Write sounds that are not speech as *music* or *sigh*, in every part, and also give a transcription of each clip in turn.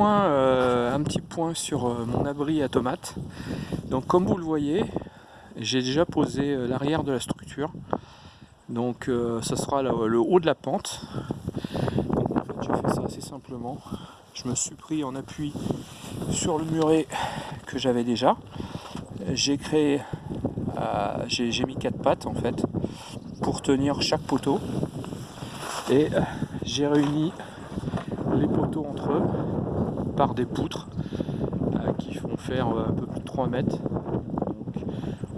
euh, un petit point sur euh, mon abri à tomates. Donc comme vous le voyez, j'ai déjà posé euh, l'arrière de la structure. Donc ça sera le, haut de la pente. Donc en fait ça assez simplement. Je me suis pris en appui sur le muret que j'avais déjà. J'ai créé, j'ai mis quatre pattes en fait pour tenir chaque poteau. Et j'ai réuni les poteaux entre eux par des poutres euh, qui font faire euh, un peu plus de 3 mètres.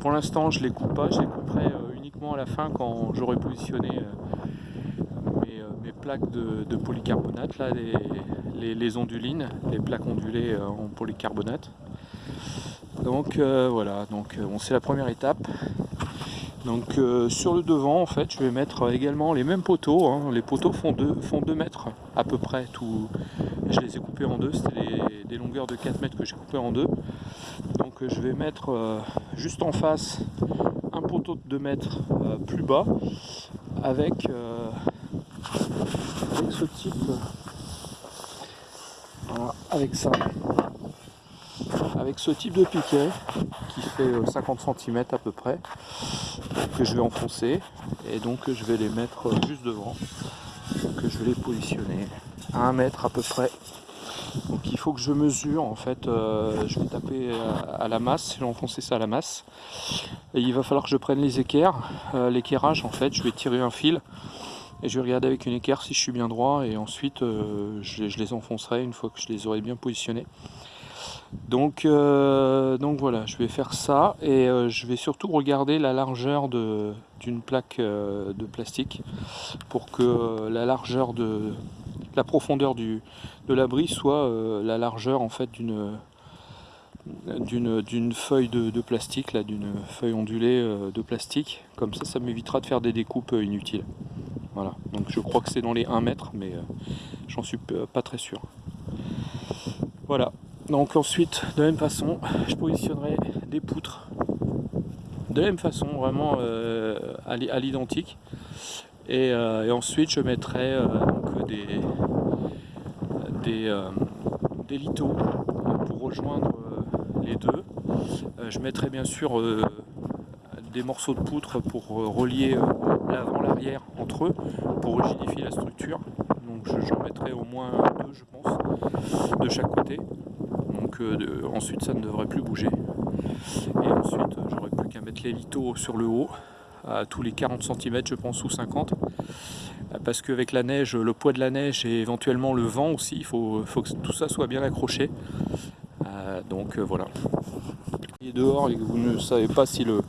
pour l'instant je les coupe pas, je les couperai euh, uniquement à la fin quand j'aurai positionné mes, plaques de, polycarbonate, là, les, les, ondulines, les plaques ondulées en polycarbonate. Donc voilà, donc c'est la première étape. Donc sur le devant en fait je vais mettre également les mêmes poteaux, hein. les poteaux font 2 font deux mètres à peu près je les ai coupés en deux, c'était des longueurs de 4 mètres que j'ai coupé en deux. Donc euh, je vais mettre euh, juste en face un poteau de 2 mètres euh, plus bas avec, avec ce type, avec ça, avec ce type de piquet qui fait 50 cm à peu près que je vais enfoncer et donc je vais les mettre juste devant que je vais les positionner à un mètre à peu près. Donc il faut que je mesure, en fait, euh, je vais taper à, la masse, je vais enfoncer ça à la masse. Et il va falloir que je prenne les équerres, euh, l'équerrage en fait, je vais tirer un fil et je vais regarder avec une équerre si je suis bien droit et ensuite euh, je, les enfoncerai une fois que je les aurai bien positionnés. Donc, donc voilà, je vais faire ça et je vais surtout regarder la largeur d'une plaque de plastique pour que la largeur de, la profondeur de l'abri soit euh, la largeur en fait d'une feuille de, plastique, d'une feuille ondulée euh, de plastique. Comme ça, ça m'évitera de faire des découpes euh, inutiles. Voilà, donc je crois que c'est dans les 1 mètre, mais j'en suis pas très sûr. Voilà, donc ensuite, de la même façon, je positionnerai des poutres. De la même façon, vraiment à l'identique. Et, ensuite, je mettrai des, des, euh, des lithos pour rejoindre euh, les deux. Euh, je mettrai bien sûr des morceaux de poutre pour relier l'avant l'arrière entre eux pour rigidifier la structure donc j'en mettrai au moins deux je pense de chaque côté donc ensuite ça ne devrait plus bouger et ensuite j'aurai plus qu'à mettre les lithos sur le haut à tous les 40 cm je pense ou 50 parce qu'avec la neige, le poids de la neige et éventuellement le vent aussi, il faut, que tout ça soit bien accroché. Euh, donc euh, voilà. Et dehors et vous ne savez pas si le,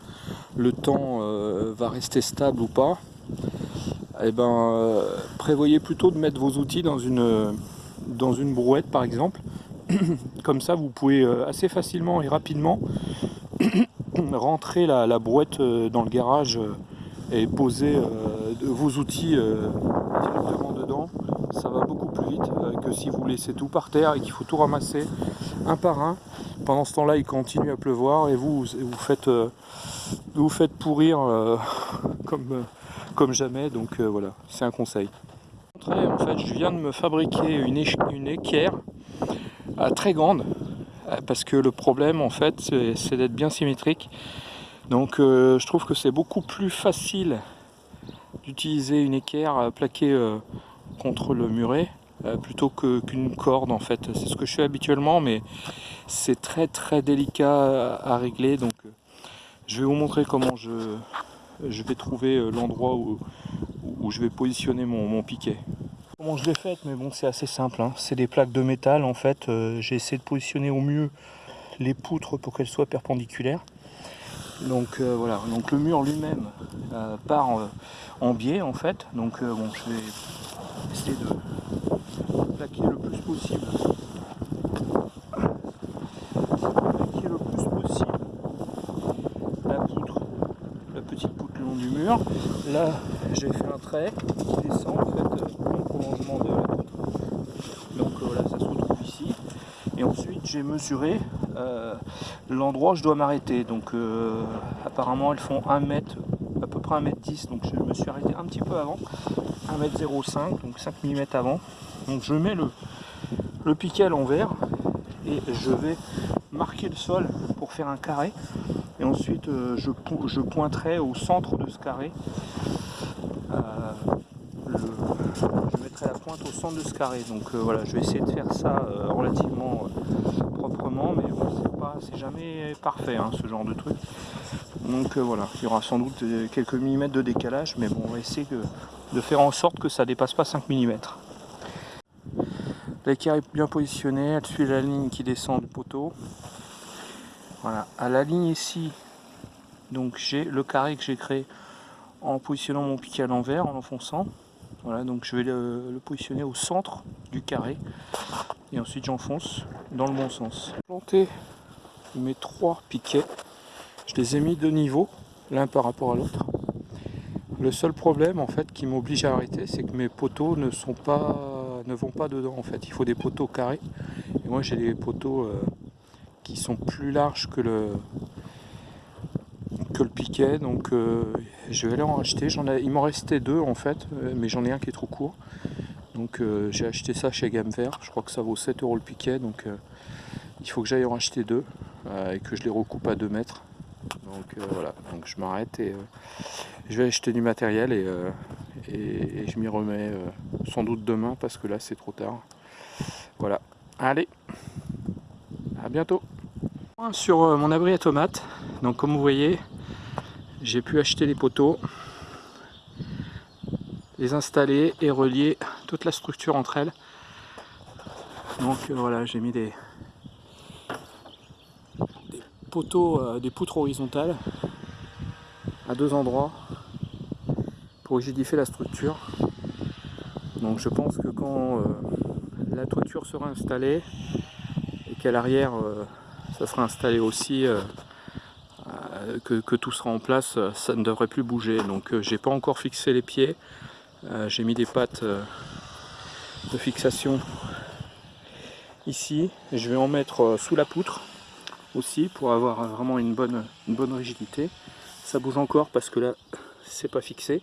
le temps euh, va rester stable ou pas, eh ben, prévoyez plutôt de mettre vos outils dans une, dans une brouette par exemple. *clears throat* Comme ça vous pouvez assez facilement et rapidement *clears throat* rentrer la, la brouette dans le garage et poser vos outils euh, directement dedans, ça va beaucoup plus vite euh, que si vous laissez tout par terre et qu'il faut tout ramasser un par un. Pendant ce temps-là, il continue à pleuvoir et vous vous faites, euh, vous faites pourrir *laughs* comme, comme jamais. Donc voilà, c'est un conseil. En fait, je viens de me fabriquer une, une équerre très grande parce que le problème en fait c'est d'être bien symétrique donc je trouve que c'est beaucoup plus facile d'utiliser une équerre euh, plaquée euh, contre le muret euh, plutôt qu'une corde en fait. C'est ce que je fais habituellement mais c'est très très délicat à, régler donc je vais vous montrer comment je, vais trouver l'endroit où, je vais positionner mon, piquet. Comment je l'ai fait mais bon c'est assez simple, hein. c'est des plaques de métal en fait. J'ai essayé de positionner au mieux les poutres pour qu'elles soient perpendiculaires. Donc euh, voilà, donc le mur lui-même euh, part euh, en biais en fait. Donc bon, je vais essayer de plaquer le plus possible. Plaquer le plus possible la poutre, la petite poutre le long du mur. Là, j'ai fait un trait qui descend en fait le prolongement de la poutre. Donc voilà, ça se retrouve ici. Et ensuite, j'ai mesuré euh, l'endroit où je dois m'arrêter. Donc euh, apparemment elles font 1 mètre, à peu près 1 mètre 10, donc je me suis arrêté un petit peu avant, 1 mètre 05, donc 5 mm avant. Donc je mets le, le piquet à l'envers et je vais marquer le sol pour faire un carré et ensuite euh, je, je, pointerai au centre de ce carré je mettrai la pointe au centre de ce carré donc voilà je vais essayer de faire ça relativement mais c'est pas c'est jamais parfait hein, ce genre de truc donc voilà il y aura sans doute quelques millimètres de décalage mais bon on va essayer de faire en sorte que ça dépasse pas 5 mm L'équerre est bien positionnée, elle suit la ligne qui descend du poteau. Voilà, à la ligne ici, donc j'ai le carré que j'ai créé en positionnant mon piquet à l'envers, en enfonçant. Voilà, donc je vais le, positionner au centre du carré et ensuite j'enfonce dans le bon sens. Planter mes trois piquets, je les ai mis de niveau, l'un par rapport à l'autre. Le seul problème en fait qui m'oblige à arrêter, c'est que mes poteaux ne sont pas ne vont pas dedans en fait. Il faut des poteaux carrés. Et moi j'ai des poteaux euh, qui sont plus larges que le que le piquet. Donc euh, je vais aller en acheter. J'en il m'en restait deux en fait, euh, mais j'en ai un qui est trop court. Donc j'ai acheté ça chez Gamme Vert. Je crois que ça vaut 7 euros le piquet. Donc il faut que j'aille en acheter deux et que je les recoupe à 2 mètres. Donc voilà, donc je m'arrête et je vais acheter du matériel et, et, je m'y remets euh, sans doute demain parce que là c'est trop tard. Voilà, allez, à bientôt. Sur euh, mon abri à tomates, donc comme vous voyez, j'ai pu acheter les poteaux, les installer et relier toute la structure entre elles. Donc euh, voilà, j'ai mis des, poteaux, des poutres horizontales à deux endroits pour rigidifier la structure. Donc je pense que quand euh, la toiture sera installée et qu'à l'arrière euh, ça sera installé aussi, euh, que, tout sera en place, ça ne devrait plus bouger. Donc j'ai pas encore fixé les pieds, j'ai mis des pattes de fixation ici. Je vais en mettre sous la poutre aussi pour avoir vraiment une bonne, une bonne rigidité. Ça bouge encore parce que là c'est pas fixé.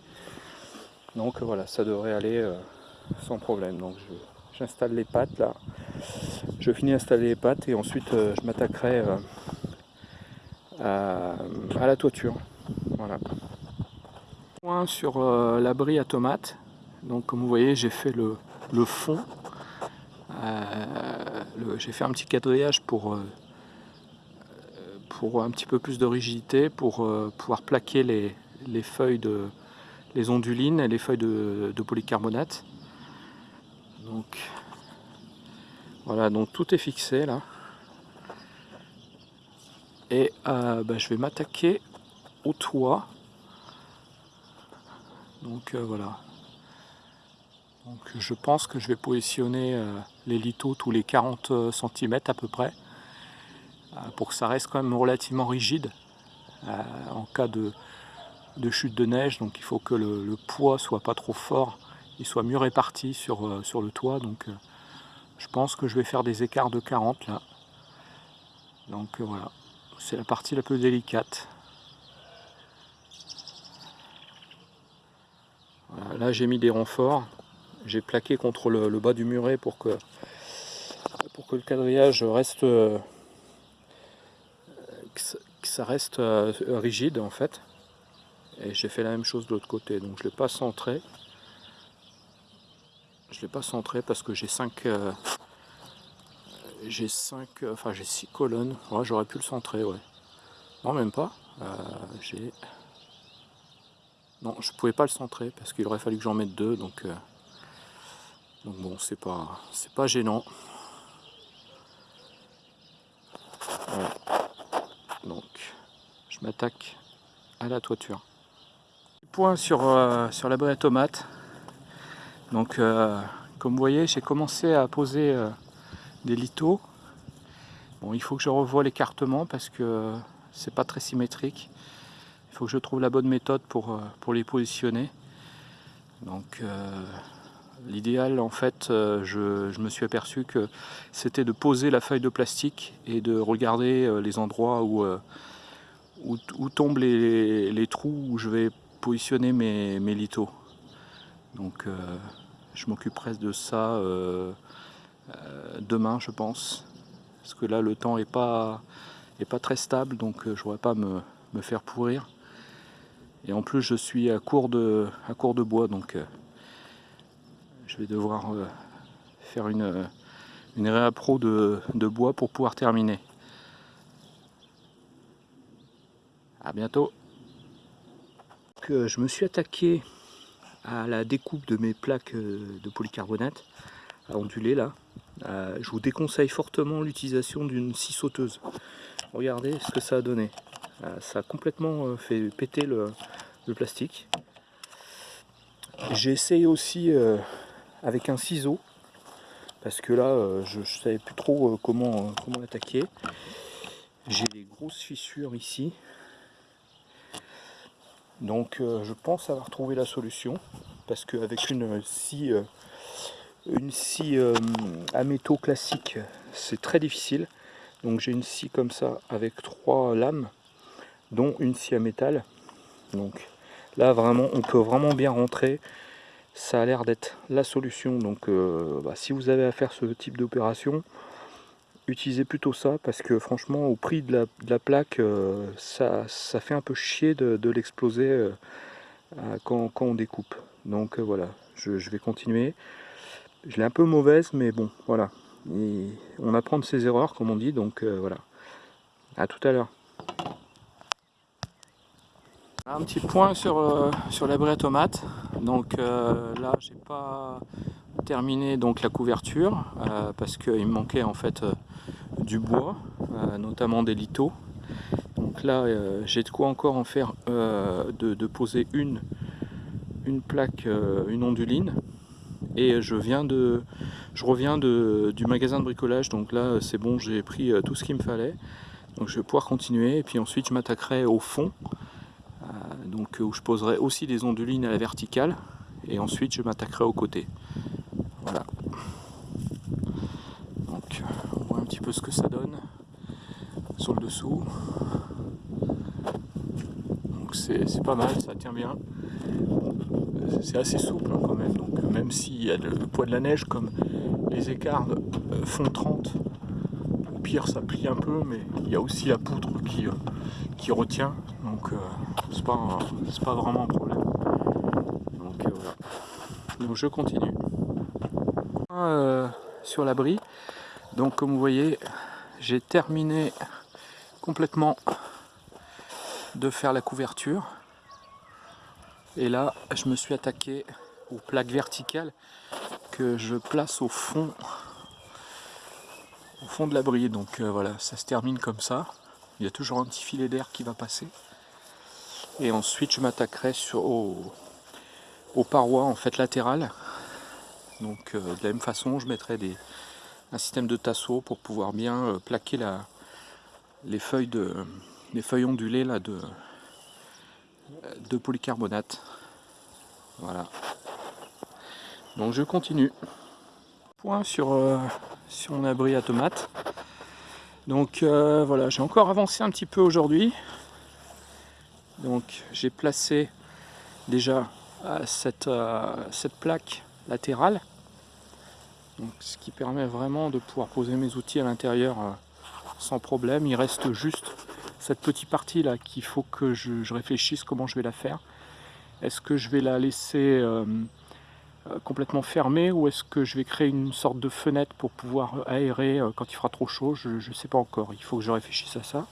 Donc voilà, ça devrait aller euh, sans problème. Donc j'installe les pattes là. Je finis d'installer les pattes et ensuite euh, je m'attaquerai euh, à, la toiture. Voilà. Point sur l'abri à tomates. Donc comme vous voyez, j'ai fait le, fond. j'ai fait un petit quadrillage pour, un petit peu plus de rigidité, pour pouvoir plaquer les feuilles de, les ondulines et les feuilles de, polycarbonate. Donc voilà, donc tout est fixé là. Et euh, bah, je vais m'attaquer au toit. Donc euh, voilà. Donc je pense que je vais positionner euh, les lithos tous les 40 cm à peu près. pour que ça reste quand même relativement rigide en cas de, de chute de neige, donc il faut que le, poids soit pas trop fort, il soit mieux réparti sur, sur le toit. Donc je pense que je vais faire des écarts de 40 là. Donc voilà, c'est la partie la plus délicate. là j'ai mis des renforts, j'ai plaqué contre le, bas du muret pour que, pour que le quadrillage reste que ça reste rigide en fait. Et j'ai fait la même chose de l'autre côté. Donc je ne l'ai pas centré. Je l'ai pas centré parce que j'ai 5 euh, j'ai 5 euh, enfin j'ai 6 colonnes. J'aurais pu le centrer ouais. Non même pas. Euh, j'ai non je pouvais pas le centrer parce qu'il aurait fallu que j'en mette deux donc donc bon c'est pas c'est pas gênant. Donc je m'attaque à la toiture. Point sur, euh, sur la à tomate. Donc, euh, comme vous voyez, j'ai commencé à poser euh, des lithos. Bon, il faut que je revoie l'écartement parce que c'est pas très symétrique. Il faut que je trouve la bonne méthode pour, pour les positionner. Donc, l'idéal, en fait, je, je, me suis aperçu que c'était de poser la feuille de plastique et de regarder les endroits où, où, tombent les, trous où je vais positionner mes, mes. Donc euh, je m'occuperai de ça euh, demain je pense. Parce que là le temps est pas, est pas très stable donc je ne voudrais pas me, me, faire pourrir. Et en plus je suis à court de, à court de bois donc je vais devoir faire une, une réappro de, de bois pour pouvoir terminer. A bientôt. je me suis attaqué à la découpe de mes plaques euh, de polycarbonate à onduler là. Euh, je vous déconseille fortement l'utilisation d'une scie sauteuse. Regardez ce que ça a donné. Euh, ça a complètement fait péter le, plastique. J'ai essayé aussi avec un ciseau parce que là je savais plus trop comment, comment l'attaquer. J'ai des grosses fissures ici donc euh, je pense avoir trouvé la solution parce qu'avec une scie, euh, une scie euh, à métaux classique, c'est très difficile. Donc j'ai une scie comme ça avec trois lames, dont une scie à métal. Donc là vraiment, on peut vraiment bien rentrer. Ça a l'air d'être la solution. Donc bah, si vous avez à faire ce type d'opération, utilisez plutôt ça parce que franchement au prix de la, plaque euh, ça, ça, fait un peu chier de, l'exploser euh, quand, on découpe donc euh, voilà je, vais continuer je l'ai un peu mauvaise mais bon voilà on apprend de ses erreurs comme on dit donc voilà à tout à l'heure un petit point sur, sur l'abri à tomates donc là j'ai pas terminé donc la couverture parce qu'il me manquait en fait du bois, euh, notamment des litos. Donc là, euh, j'ai de quoi encore en faire, euh, de, poser une, une plaque, une onduline. Et je viens de, je reviens de, du magasin de bricolage, donc là c'est bon, j'ai pris tout ce qu'il me fallait. Donc je vais pouvoir continuer, et puis ensuite je m'attaquerai au fond, donc où je poserai aussi des ondulines à la verticale, et ensuite je m'attaquerai au côté. Voilà. peu ce que ça donne sur le dessous. Donc c'est pas mal, ça tient bien. C'est assez souple hein, quand même, donc même s'il y a le poids de la neige, comme les écarts euh, font 30, au pire ça plie un peu, mais il y a aussi la poutre qui, euh, qui retient, donc euh, c'est pas, pas vraiment un problème. Donc voilà. Donc je continue. sur l'abri, donc comme vous voyez, j'ai terminé complètement de faire la couverture. Et là, je me suis attaqué aux plaques verticales que je place au fond au fond de l'abri. Donc euh, voilà, ça se termine comme ça. Il y a toujours un petit filet d'air qui va passer. Et ensuite, je m'attaquerai aux, parois en fait latérales. Donc euh, de la même façon, je mettrai un système de tasseau pour pouvoir bien euh, plaquer la, les, feuilles ondulées là, de polycarbonate. Voilà. Donc je continue. Point sur, euh, sur mon abri à tomates. Donc euh, voilà, j'ai encore avancé un petit peu aujourd'hui. Donc j'ai placé déjà cette, cette plaque latérale ce qui permet vraiment de pouvoir poser mes outils à l'intérieur euh, sans problème. Il reste juste cette petite partie là qu'il faut que je, réfléchisse comment je vais la faire. Est-ce que je vais la laisser euh, euh, complètement fermée ou est-ce que je vais créer une sorte de fenêtre pour pouvoir aérer quand il fera trop chaud? Je ne sais pas encore, il faut que je réfléchisse à ça.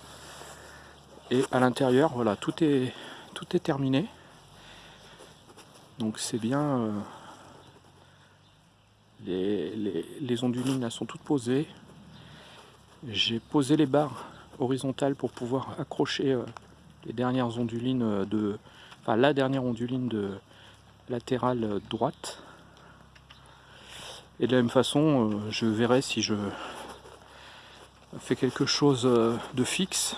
Et à l'intérieur, voilà, tout est, tout est terminé. Donc c'est bien les, ondulines sont toutes posées. J'ai posé les barres horizontales pour pouvoir accrocher euh, les dernières ondulines euh, de... Enfin, la dernière onduline de latérale euh, droite. Et de la même façon, je verrai si je fais quelque chose de fixe.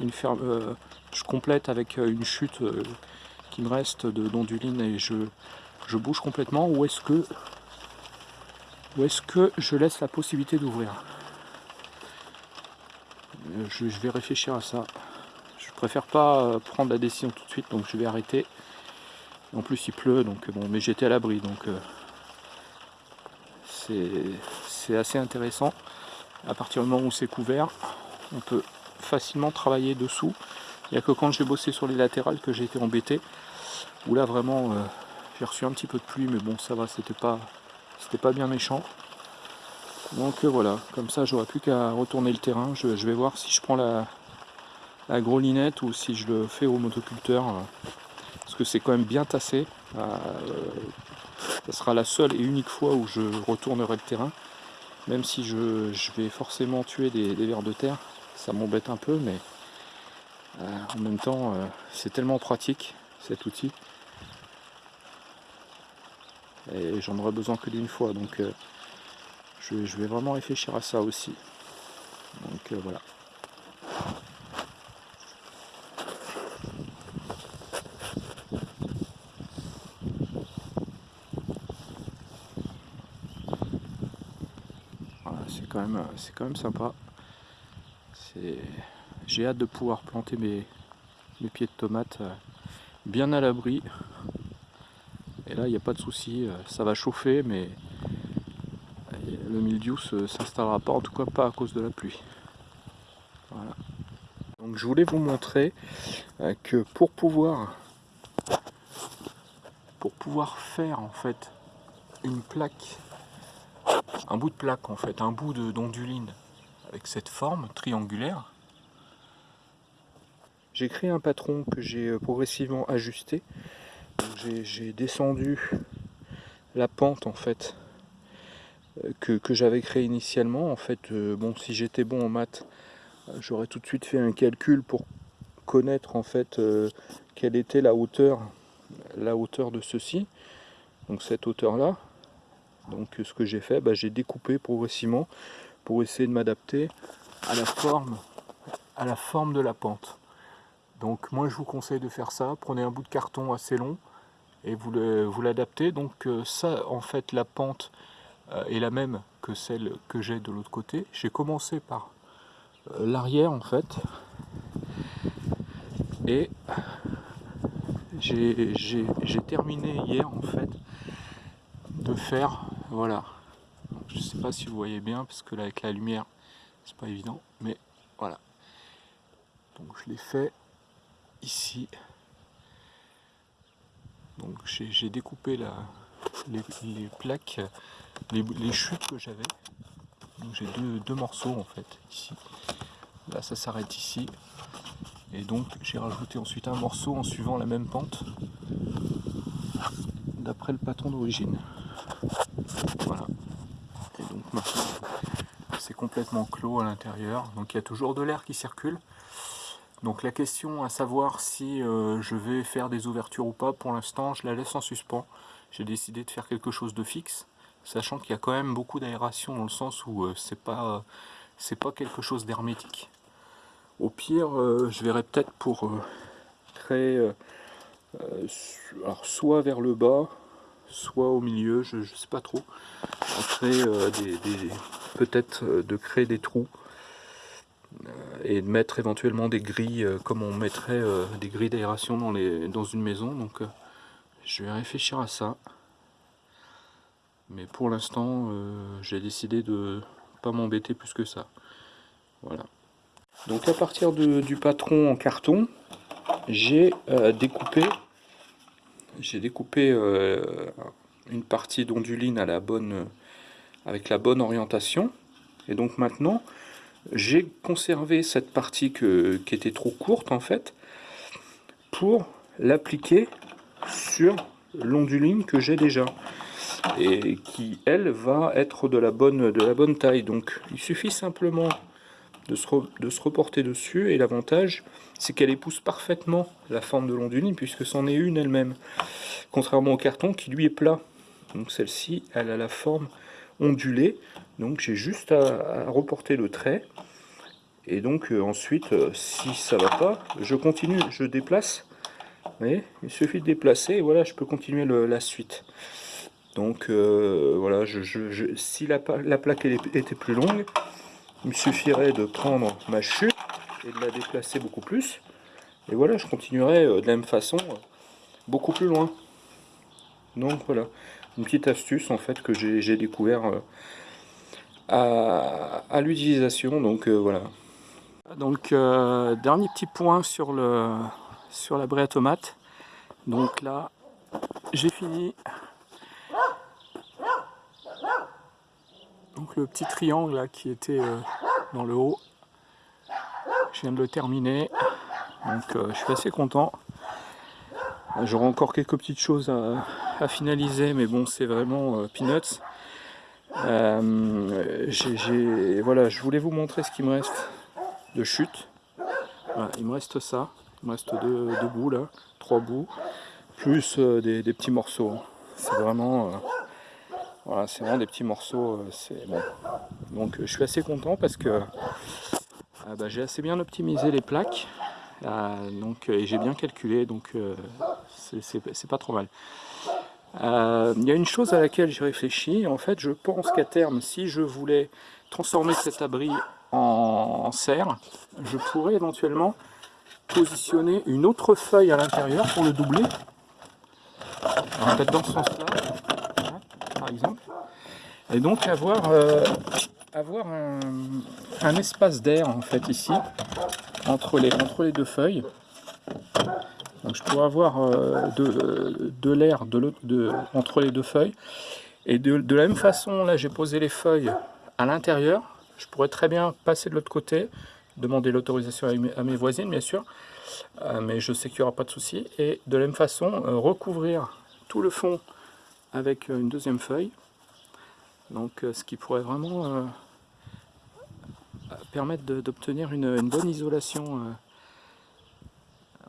Une ferme, je complète avec une chute qui me reste d'ondulines et je, je bouge complètement ou est-ce que ou est-ce que je laisse la possibilité d'ouvrir? Je, vais réfléchir à ça. Je préfère pas euh, prendre la décision tout de suite, donc je vais arrêter. En plus il pleut, donc bon, mais j'étais à l'abri, donc euh, c'est assez intéressant. À partir du moment où c'est couvert, on peut facilement travailler dessous. Il n'y a que quand j'ai bossé sur les latérales que j'ai été embêté. Où là vraiment euh, j'ai reçu un petit peu de pluie, mais bon ça va, c'était pas c'était pas bien méchant. Donc euh, voilà, comme ça j'aurais plus qu'à retourner le terrain. Je, vais voir si je prends la, la grelinette ou si je le fais au motoculteur. Euh, parce que c'est quand même bien tassé. ce sera la seule et unique fois où je retournerai le terrain. Même si je, vais forcément tuer des, vers de terre, ça m'embête un peu, mais en même temps, c'est tellement pratique cet outil et j'en aurai besoin que d'une fois donc euh, je, vais vraiment réfléchir à ça aussi. Donc euh, voilà. C'est quand même même sympa. J'ai hâte de pouvoir planter mes, mes pieds de tomates euh, bien à l'abri. Et là, il n'y a pas de souci, euh, ça va chauffer, mais le mildiou s'installera pas, en tout cas pas à cause de la pluie. Donc je voulais vous montrer euh, que pour pouvoir pour pouvoir faire en fait une plaque, un bout de plaque en fait, un bout d'onduline avec cette forme triangulaire, j'ai créé un patron que j'ai euh, progressivement ajusté j'ai descendu la pente en fait euh, que, j'avais créé initialement. En fait, euh, bon, si j'étais bon en maths, euh, j'aurais tout de suite fait un calcul pour connaître en fait quelle était la hauteur, la hauteur de ceci. Donc cette hauteur là. Donc ce que j'ai fait, bah, j'ai découpé progressivement pour essayer de m'adapter à la forme, à la forme de la pente. Donc moi je vous conseille de faire ça, prenez un bout de carton assez long et vous l'adaptez. Donc euh, ça en fait la pente euh, est la même que celle que j'ai de l'autre côté. J'ai commencé par euh, l'arrière en fait et j'ai terminé hier en fait de faire voilà je sais pas si vous voyez bien parce que là avec la lumière c'est pas évident mais voilà donc je l'ai fait ici. Donc j'ai découpé la, les, plaques, les, chutes que j'avais. J'ai deux, morceaux en fait ici. Là ça s'arrête ici. Et donc j'ai rajouté ensuite un morceau en suivant la même pente d'après le patron d'origine. Voilà. Et donc maintenant c'est complètement clos à l'intérieur. Donc il y a toujours de l'air qui circule. Donc la question à savoir si euh, je vais faire des ouvertures ou pas, pour l'instant je la laisse en suspens. J'ai décidé de faire quelque chose de fixe, sachant qu'il y a quand même beaucoup d'aération dans le sens où euh, c'est pas pas quelque chose d'hermétique. Au pire, euh, je verrai peut-être pour créer alors soit vers le bas, soit au milieu, je, ne sais pas trop. Peut-être de créer des trous et de mettre éventuellement des grilles euh, comme on mettrait euh, des grilles d'aération dans, dans une maison. Donc euh, je vais réfléchir à ça. Mais pour l'instant, j'ai décidé de pas m'embêter plus que ça. Voilà. Donc à partir du patron en carton, j'ai découpé j'ai découpé une partie d'onduline à la bonne avec la bonne orientation. Et donc maintenant, j'ai conservé cette partie qui était trop courte en fait pour l'appliquer sur l'onduline que j'ai déjà et qui elle va être de la bonne taille. Donc il suffit simplement de se, reporter dessus. Et l'avantage c'est qu'elle épouse parfaitement la forme de l'onduline puisque c'en est une elle-même. Contrairement au carton qui lui est plat. Donc celle-ci elle a la forme ondulée. Donc j'ai juste à, reporter le trait. Et donc euh, ensuite, euh, si ça va pas, je continue, je déplace. Il suffit de déplacer. Et voilà, je peux continuer la suite. Donc euh, voilà, si la, plaque était plus longue, il me suffirait de prendre ma chute et de la déplacer beaucoup plus. Et voilà, je continuerai de la même façon beaucoup plus loin. Donc voilà, une petite astuce en fait que j'ai découvert à, l'utilisation. Donc voilà. Donc dernier petit point sur la braie à tomate. Donc là, j'ai fini. Donc le petit triangle là, qui était dans le haut, je viens de le terminer. Donc je suis assez content. J'aurai encore quelques petites choses à, finaliser, mais bon, c'est vraiment euh, peanuts. Euh, voilà, je voulais vous montrer ce qui me reste de chute. il me reste ça, il me reste deux, bouts là, trois bouts, plus euh, des, petits morceaux. C'est vraiment, voilà, c'est vraiment des petits morceaux. c'est bon. Donc je suis assez content parce que bah, j'ai assez bien optimisé les plaques. donc, et j'ai bien calculé, donc c'est pas trop mal. Euh, il y a une chose à laquelle j'ai réfléchi, en fait je pense qu'à terme, si je voulais transformer cet abri en, serre, je pourrais éventuellement positionner une autre feuille à l'intérieur pour le doubler. Peut-être dans ce sens-là, exemple. Et donc avoir, euh, avoir un, espace d'air en fait ici, entre les, entre les deux feuilles. Donc je pourrais avoir euh, de, l'air de, entre les deux feuilles. Et de, la même façon, là j'ai posé les feuilles à l'intérieur. Je pourrais très bien passer de l'autre côté, demander l'autorisation à, mes voisines bien sûr. Euh, mais je sais qu'il n'y aura pas de souci. Et de la même façon, recouvrir tout le fond avec une deuxième feuille. Donc ce qui pourrait vraiment permettre d'obtenir une, bonne isolation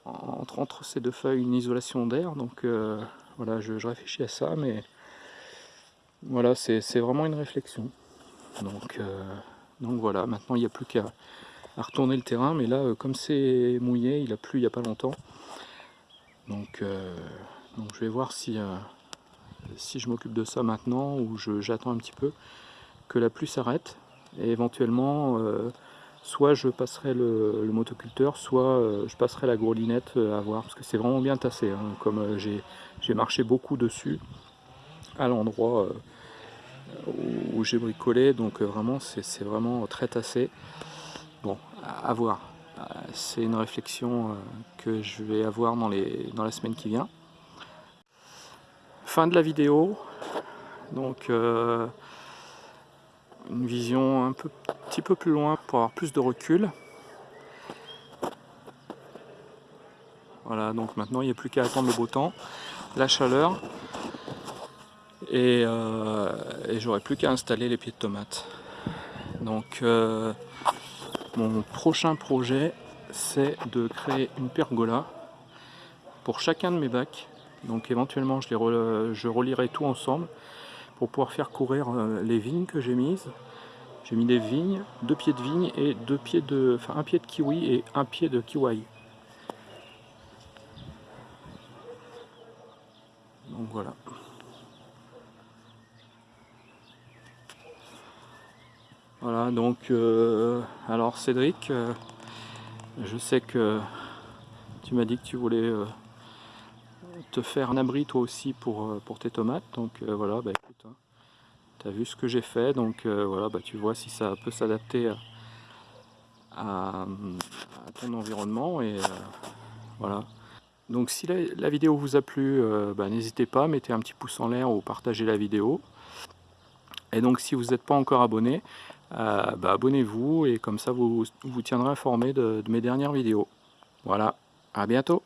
entre, ces deux feuilles une isolation d'air. Donc euh, voilà, je, réfléchis à ça, mais voilà, c'est vraiment une réflexion. Donc, euh, donc voilà, maintenant il n'y a plus qu'à retourner le terrain, mais là, euh, comme c'est mouillé, il a plu il n'y a pas longtemps. Donc je vais voir si, si je m'occupe de ça maintenant ou j'attends un petit peu que la pluie s'arrête et éventuellement soit je passerai le, motoculteur, soit euh, je passerai la grolinette euh, à voir, parce que c'est vraiment bien tassé, hein. comme euh, j'ai marché beaucoup dessus, à l'endroit où, j'ai bricolé, donc vraiment c'est vraiment très tassé. Bon, à, voir, c'est une réflexion que je vais avoir dans, les, dans la semaine qui vient. Fin de la vidéo, donc une vision un petit peu plus loin pour avoir plus de recul. Voilà, donc maintenant il n'y a plus qu'à attendre le beau temps, la chaleur, et, euh, j'aurai plus qu'à installer les pieds de tomates. Donc euh, mon prochain projet c'est de créer une pergola pour chacun de mes bacs. Donc éventuellement je, les je relierai tout ensemble pour pouvoir faire courir euh, les vignes que j'ai mises. J'ai mis des vignes, deux pieds de vigne et deux pieds de, enfin un pied de kiwi et un pied de kiwi. Donc voilà. Voilà donc euh, alors Cédric, euh, je sais que tu m'as dit que tu voulais te faire un abri toi aussi pour, pour tes tomates. Donc voilà, bah, écoute, hein tu as vu ce que j'ai fait, donc euh, voilà, bah, tu vois si ça peut s'adapter à, ton environnement. Et euh, voilà. Donc si la, vidéo vous a plu, euh, bah, n'hésitez pas, mettez un petit pouce en l'air ou partagez la vidéo. Et donc si vous n'êtes pas encore abonné, bah, abonnez-vous et comme ça vous vous tiendrez informé de mes dernières vidéos. Voilà, à bientôt